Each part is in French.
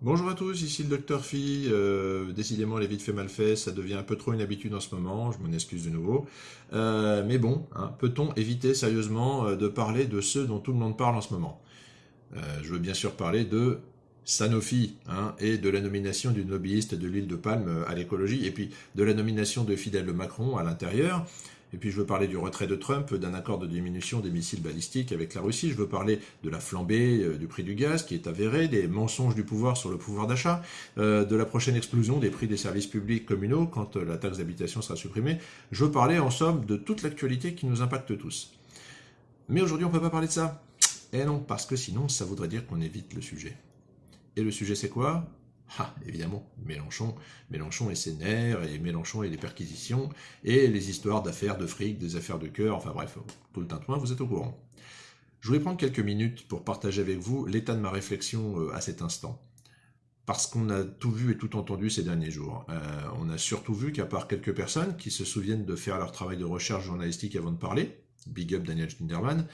Bonjour à tous, ici le docteur Phi. Euh, décidément, les vite fait mal fait, ça devient un peu trop une habitude en ce moment, je m'en excuse de nouveau. Euh, mais bon, hein, peut-on éviter sérieusement euh, de parler de ceux dont tout le monde parle en ce moment? Je veux bien sûr parler de Sanofi hein, et de la nomination d'une lobbyiste de l'île de Palme à l'écologie, et puis de la nomination de Fidel Macron à l'intérieur. Et puis je veux parler du retrait de Trump, d'un accord de diminution des missiles balistiques avec la Russie. Je veux parler de la flambée euh, du prix du gaz qui est avérée, des mensonges du pouvoir sur le pouvoir d'achat, euh, de la prochaine explosion des prix des services publics communaux quand euh, la taxe d'habitation sera supprimée. Je veux parler en somme de toute l'actualité qui nous impacte tous. Mais aujourd'hui on ne peut pas parler de ça. Eh non, parce que sinon ça voudrait dire qu'on évite le sujet. Et le sujet c'est quoi? Ah, évidemment, Mélenchon, Mélenchon et ses nerfs, et Mélenchon et les perquisitions, et les histoires d'affaires de fric, des affaires de cœur, enfin bref, tout le tintouin, vous êtes au courant. Je voulais prendre quelques minutes pour partager avec vous l'état de ma réflexion euh, à cet instant. Parce qu'on a tout vu et tout entendu ces derniers jours. Euh, on a surtout vu qu'à part quelques personnes qui se souviennent de faire leur travail de recherche journalistique avant de parler, big up Daniel Schneiderman,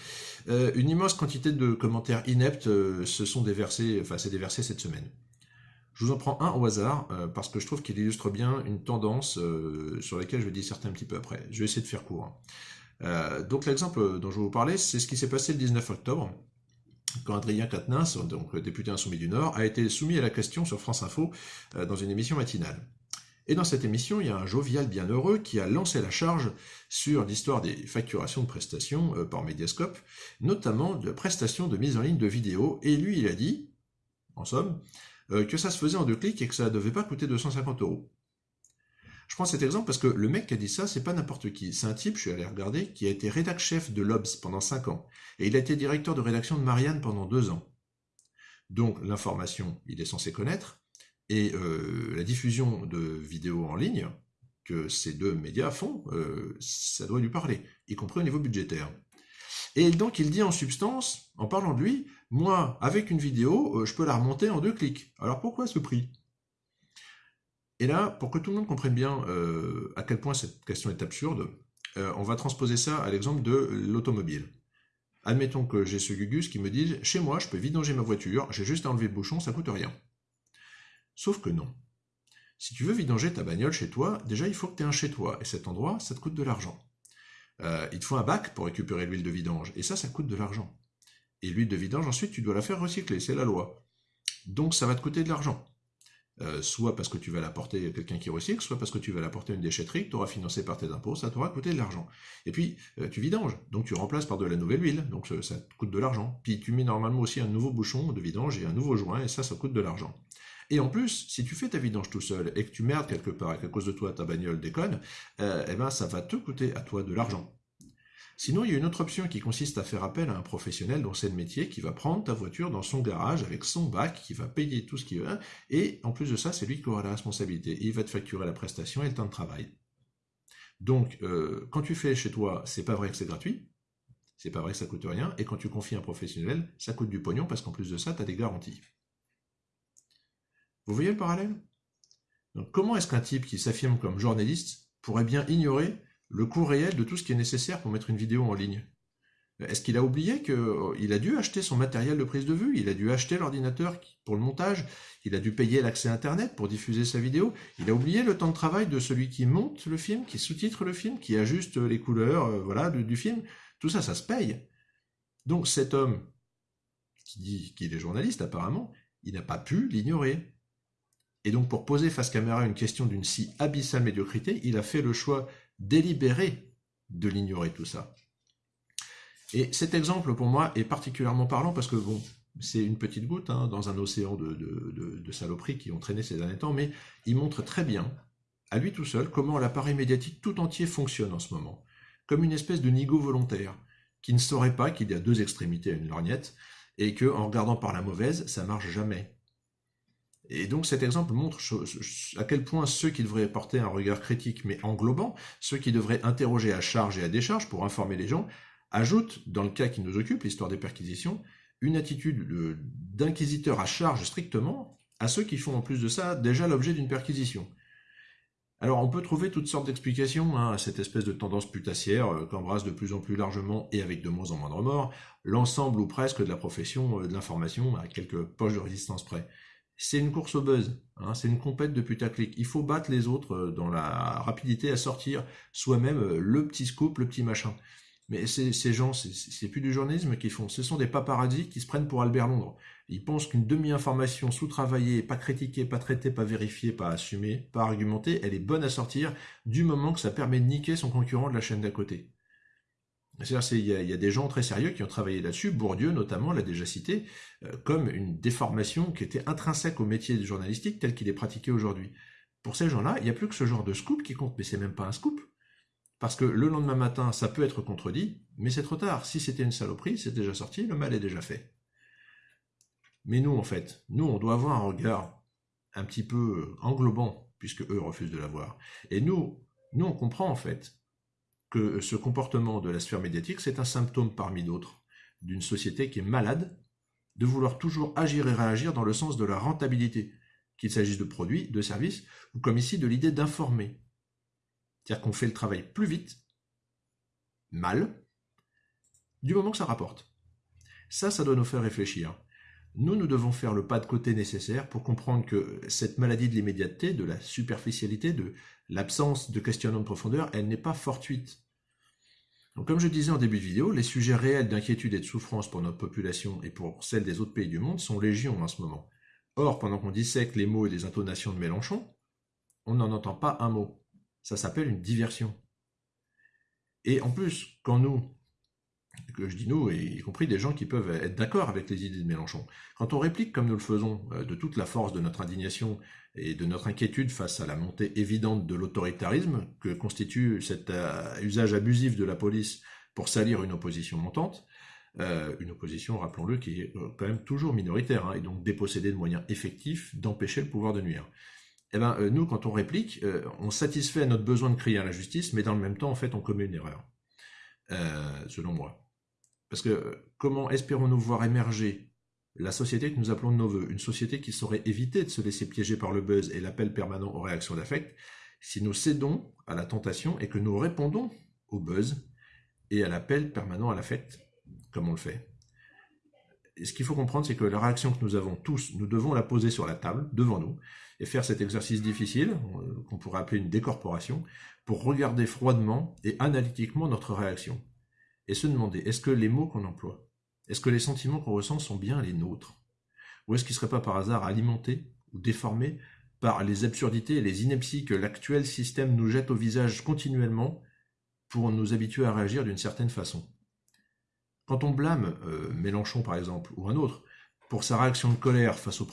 euh, une immense quantité de commentaires ineptes se sont déversés, enfin s'est déversé cette semaine. Je vous en prends un au hasard, euh, parce que je trouve qu'il illustre bien une tendance euh, sur laquelle je vais disserter un petit peu après. Je vais essayer de faire court. Hein. Euh, donc l'exemple dont je vais vous parler, c'est ce qui s'est passé le 19 octobre, quand Adrien Quatennens, député insoumis du Nord, a été soumis à la question sur France Info dans une émission matinale. Et dans cette émission, il y a un jovial bienheureux qui a lancé la charge sur l'histoire des facturations de prestations par Mediascope, notamment de prestations de mise en ligne de vidéos, et lui, il a dit, en somme, que ça se faisait en deux clics et que ça ne devait pas coûter 250 euros. Je prends cet exemple parce que le mec qui a dit ça, c'est pas n'importe qui. C'est un type, je suis allé regarder, qui a été rédac chef de l'Obs pendant 5 ans. Et il a été directeur de rédaction de Marianne pendant 2 ans. Donc l'information, il est censé connaître. Et euh, la diffusion de vidéos en ligne que ces deux médias font, euh, ça doit lui parler, y compris au niveau budgétaire. Et donc il dit en substance, en parlant de lui, moi, avec une vidéo, euh, je peux la remonter en deux clics. Alors pourquoi ce prix? Et là, pour que tout le monde comprenne bien euh, à quel point cette question est absurde, euh, on va transposer ça à l'exemple de l'automobile. Admettons que j'ai ce Gugus qui me dit « Chez moi, je peux vidanger ma voiture, j'ai juste à enlever le bouchon, ça coûte rien. » Sauf que non. Si tu veux vidanger ta bagnole chez toi, déjà il faut que tu aies un chez toi, et cet endroit, ça te coûte de l'argent. Euh, il te faut un bac pour récupérer l'huile de vidange. Et ça, ça coûte de l'argent. Et l'huile de vidange, ensuite, tu dois la faire recycler. C'est la loi. Donc, ça va te coûter de l'argent. Euh, soit parce que tu vas l'apporter à quelqu'un qui recycle, soit parce que tu vas l'apporter à une déchetterie que tu auras financé par tes impôts, ça t'aura coûté de l'argent. Et puis, euh, tu vidanges, donc tu remplaces par de la nouvelle huile, donc ça, te coûte de l'argent. Puis tu mets normalement aussi un nouveau bouchon de vidange et un nouveau joint, et ça, ça coûte de l'argent. Et en plus, si tu fais ta vidange tout seul et que tu merdes quelque part et qu'à cause de toi ta bagnole déconne, eh ben ça va te coûter à toi de l'argent. Sinon, il y a une autre option qui consiste à faire appel à un professionnel dont c'est le métier, qui va prendre ta voiture dans son garage avec son bac, qui va payer tout ce qu'il veut, et en plus de ça, c'est lui qui aura la responsabilité. il va te facturer la prestation et le temps de travail. Donc, euh, quand tu fais chez toi, c'est pas vrai que c'est gratuit, c'est pas vrai que ça coûte rien, et quand tu confies un professionnel, ça coûte du pognon parce qu'en plus de ça, tu as des garanties. Vous voyez le parallèle? Comment est-ce qu'un type qui s'affirme comme journaliste pourrait bien ignorer le coût réel de tout ce qui est nécessaire pour mettre une vidéo en ligne? Est-ce qu'il a oublié qu'il euh, a dû acheter son matériel de prise de vue, il a dû acheter l'ordinateur pour le montage, il a dû payer l'accès Internet pour diffuser sa vidéo, il a oublié le temps de travail de celui qui monte le film, qui sous-titre le film, qui ajuste les couleurs euh, voilà, du, film? Tout ça, ça se paye. Donc cet homme, qui dit qu'il est journaliste apparemment, il n'a pas pu l'ignorer. Et donc pour poser face caméra une question d'une si abyssale médiocrité, il a fait le choix délibéré de l'ignorer tout ça. Et cet exemple, pour moi, est particulièrement parlant parce que, bon, c'est une petite goutte hein, dans un océan de, saloperies qui ont traîné ces derniers temps, mais il montre très bien, à lui tout seul, comment l'appareil médiatique tout entier fonctionne en ce moment, comme une espèce de nigo volontaire, qui ne saurait pas qu'il y a deux extrémités à une lorgnette, et que, en regardant par la mauvaise, ça marche jamais. Et donc cet exemple montre à quel point ceux qui devraient porter un regard critique mais englobant, ceux qui devraient interroger à charge et à décharge pour informer les gens, ajoutent, dans le cas qui nous occupe, l'histoire des perquisitions, une attitude d'inquisiteur à charge strictement à ceux qui font en plus de ça déjà l'objet d'une perquisition. Alors on peut trouver toutes sortes d'explications hein, à cette espèce de tendance putassière euh, qu'embrasse de plus en plus largement et avec de moins en moins de remords l'ensemble ou presque de la profession euh, de l'information à quelques poches de résistance près. C'est une course au buzz, hein, c'est une compète de putaclic. Il faut battre les autres euh, dans la rapidité à sortir soi-même euh, le petit scoop, le petit machin. Mais ces, gens, c'est plus du journalisme qu'ils font. Ce sont des paparazzis qui se prennent pour Albert Londres. Ils pensent qu'une demi-information sous-travaillée, pas critiquée, pas traitée, pas vérifiée, pas assumée, pas argumentée, elle est bonne à sortir du moment que ça permet de niquer son concurrent de la chaîne d'à côté. Il y, a des gens très sérieux qui ont travaillé là-dessus, Bourdieu notamment l'a déjà cité, euh, comme une déformation qui était intrinsèque au métier du journalistique tel qu'il est pratiqué aujourd'hui. Pour ces gens-là, il n'y a plus que ce genre de scoop qui compte, mais c'est même pas un scoop. Parce que le lendemain matin, ça peut être contredit, mais c'est trop tard. Si c'était une saloperie, c'est déjà sorti, le mal est déjà fait. Mais nous, en fait, nous, on doit avoir un regard un petit peu englobant, puisque eux refusent de l'avoir. Et nous, nous, on comprend en fait que ce comportement de la sphère médiatique, c'est un symptôme parmi d'autres d'une société qui est malade de vouloir toujours agir et réagir dans le sens de la rentabilité, qu'il s'agisse de produits, de services, ou comme ici de l'idée d'informer. C'est-à-dire qu'on fait le travail plus vite, mal, du moment que ça rapporte. Ça, ça doit nous faire réfléchir. Nous, nous devons faire le pas de côté nécessaire pour comprendre que cette maladie de l'immédiateté, de la superficialité, de l'absence de questionnement de profondeur, elle n'est pas fortuite. Donc, comme je disais en début de vidéo, les sujets réels d'inquiétude et de souffrance pour notre population et pour celle des autres pays du monde sont légion en ce moment. Or, pendant qu'on dissèque les mots et les intonations de Mélenchon, on n'en entend pas un mot. Ça s'appelle une diversion. Et en plus, quand nous, que je dis nous, y compris des gens qui peuvent être d'accord avec les idées de Mélenchon. Quand on réplique comme nous le faisons, euh, de toute la force de notre indignation et de notre inquiétude face à la montée évidente de l'autoritarisme que constitue cet euh, usage abusif de la police pour salir une opposition montante, euh, une opposition, rappelons-le, qui est quand même toujours minoritaire, hein, et donc dépossédée de moyens effectifs d'empêcher le pouvoir de nuire. Eh ben, nous, quand on réplique, on satisfait notre besoin de crier à la justice, mais dans le même temps, en fait, on commet une erreur, selon moi. Parce que comment espérons-nous voir émerger la société que nous appelons de nos voeux, une société qui saurait éviter de se laisser piéger par le buzz et l'appel permanent aux réactions d'affect, si nous cédons à la tentation et que nous répondons au buzz et à l'appel permanent à l'affect, comme on le fait. ce qu'il faut comprendre, c'est que la réaction que nous avons tous, nous devons la poser sur la table, devant nous, et faire cet exercice difficile, euh, qu'on pourrait appeler une décorporation, pour regarder froidement et analytiquement notre réaction et se demander est-ce que les mots qu'on emploie, est-ce que les sentiments qu'on ressent sont bien les nôtres? Ou est-ce qu'ils ne seraient pas par hasard alimentés ou déformés par les absurdités et les inepties que l'actuel système nous jette au visage continuellement pour nous habituer à réagir d'une certaine façon? Quand on blâme euh, Mélenchon par exemple, ou un autre, pour sa réaction de colère face au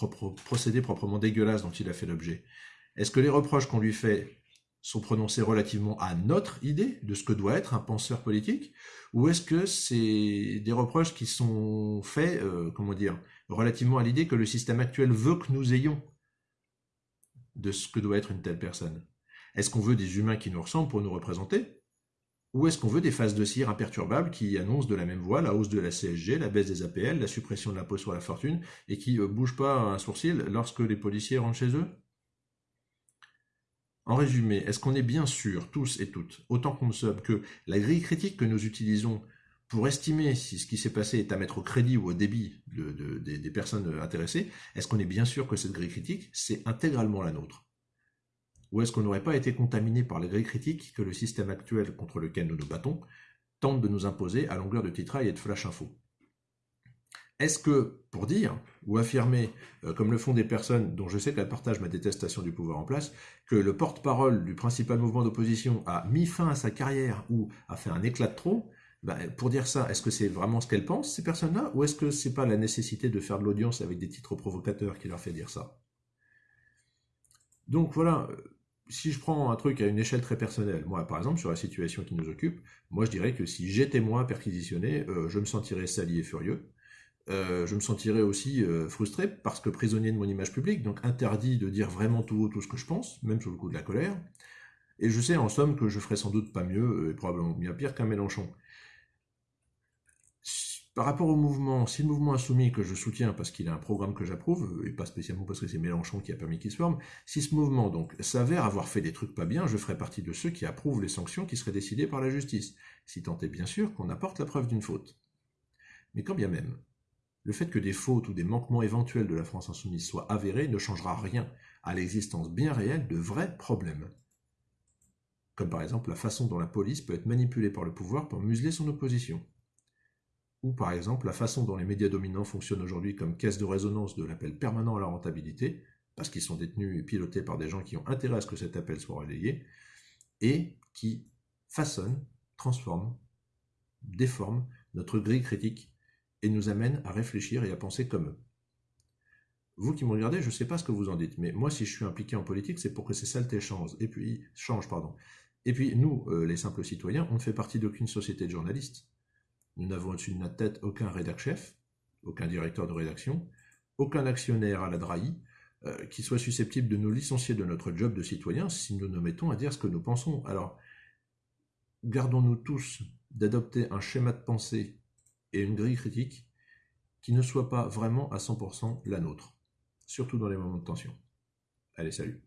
procédé proprement dégueulasse dont il a fait l'objet, est-ce que les reproches qu'on lui fait sont prononcés relativement à notre idée de ce que doit être un penseur politique, ou est-ce que c'est des reproches qui sont faits, euh, comment dire, relativement à l'idée que le système actuel veut que nous ayons de ce que doit être une telle personne? Est-ce qu'on veut des humains qui nous ressemblent pour nous représenter ou est-ce qu'on veut des phases de cire imperturbables qui annoncent de la même voix la hausse de la CSG, la baisse des APL, la suppression de l'impôt sur la fortune, et qui ne euh, bougent pas un sourcil lorsque les policiers rentrent chez eux? En résumé, est-ce qu'on est bien sûr, tous et toutes, autant qu'on sommes, que la grille critique que nous utilisons pour estimer si ce qui s'est passé est à mettre au crédit ou au débit des, personnes intéressées, est-ce qu'on est bien sûr que cette grille critique, c'est intégralement la nôtre? Ou est-ce qu'on n'aurait pas été contaminé par la grille critique que le système actuel contre lequel nous nous battons tente de nous imposer à longueur de titrail et de flash info? Est-ce que, pour dire ou affirmer, euh, comme le font des personnes dont je sais qu'elles partagent ma détestation du pouvoir en place, que le porte-parole du principal mouvement d'opposition a mis fin à sa carrière ou a fait un éclat de trop, bah, pour dire ça, est-ce que c'est vraiment ce qu'elles pensent, ces personnes-là, ou est-ce que c'est pas la nécessité de faire de l'audience avec des titres provocateurs qui leur fait dire ça? Donc voilà, euh, si je prends un truc à une échelle très personnelle, moi par exemple sur la situation qui nous occupe, moi je dirais que si j'étais moi perquisitionné, euh, je me sentirais sali et furieux, euh, je me sentirais aussi euh, frustré parce que prisonnier de mon image publique, donc interdit de dire vraiment tout haut tout ce que je pense, même sous le coup de la colère. Et je sais en somme que je ferais sans doute pas mieux, euh, et probablement bien pire qu'un Mélenchon. Par rapport au mouvement, si le mouvement insoumis que je soutiens parce qu'il a un programme que j'approuve, et pas spécialement parce que c'est Mélenchon qui a permis qu'il se forme, si ce mouvement donc s'avère avoir fait des trucs pas bien, je ferai partie de ceux qui approuvent les sanctions qui seraient décidées par la justice, si tant est bien sûr qu'on apporte la preuve d'une faute. Mais quand bien même, Le fait que des fautes ou des manquements éventuels de la France insoumise soient avérés ne changera rien à l'existence bien réelle de vrais problèmes. Comme par exemple la façon dont la police peut être manipulée par le pouvoir pour museler son opposition. Ou par exemple la façon dont les médias dominants fonctionnent aujourd'hui comme caisse de résonance de l'appel permanent à la rentabilité, parce qu'ils sont détenus et pilotés par des gens qui ont intérêt à ce que cet appel soit relayé, et qui façonnent, transforment, déforment notre grille critique et nous amènent à réfléchir et à penser comme eux. Vous qui me regardez, je ne sais pas ce que vous en dites, mais moi, si je suis impliqué en politique, c'est pour que ces saletés changent. Et puis, pardon. Et puis, nous, euh, les simples citoyens, on ne fait partie d'aucune société de journalistes. Nous n'avons au-dessus de notre tête aucun rédac-chef, aucun directeur de rédaction, aucun actionnaire à la drahi, euh, qui soit susceptible de nous licencier de notre job de citoyen si nous nous mettons à dire ce que nous pensons. Alors, gardons-nous tous d'adopter un schéma de pensée et une grille critique qui ne soit pas vraiment à 100% la nôtre, surtout dans les moments de tension. Allez, salut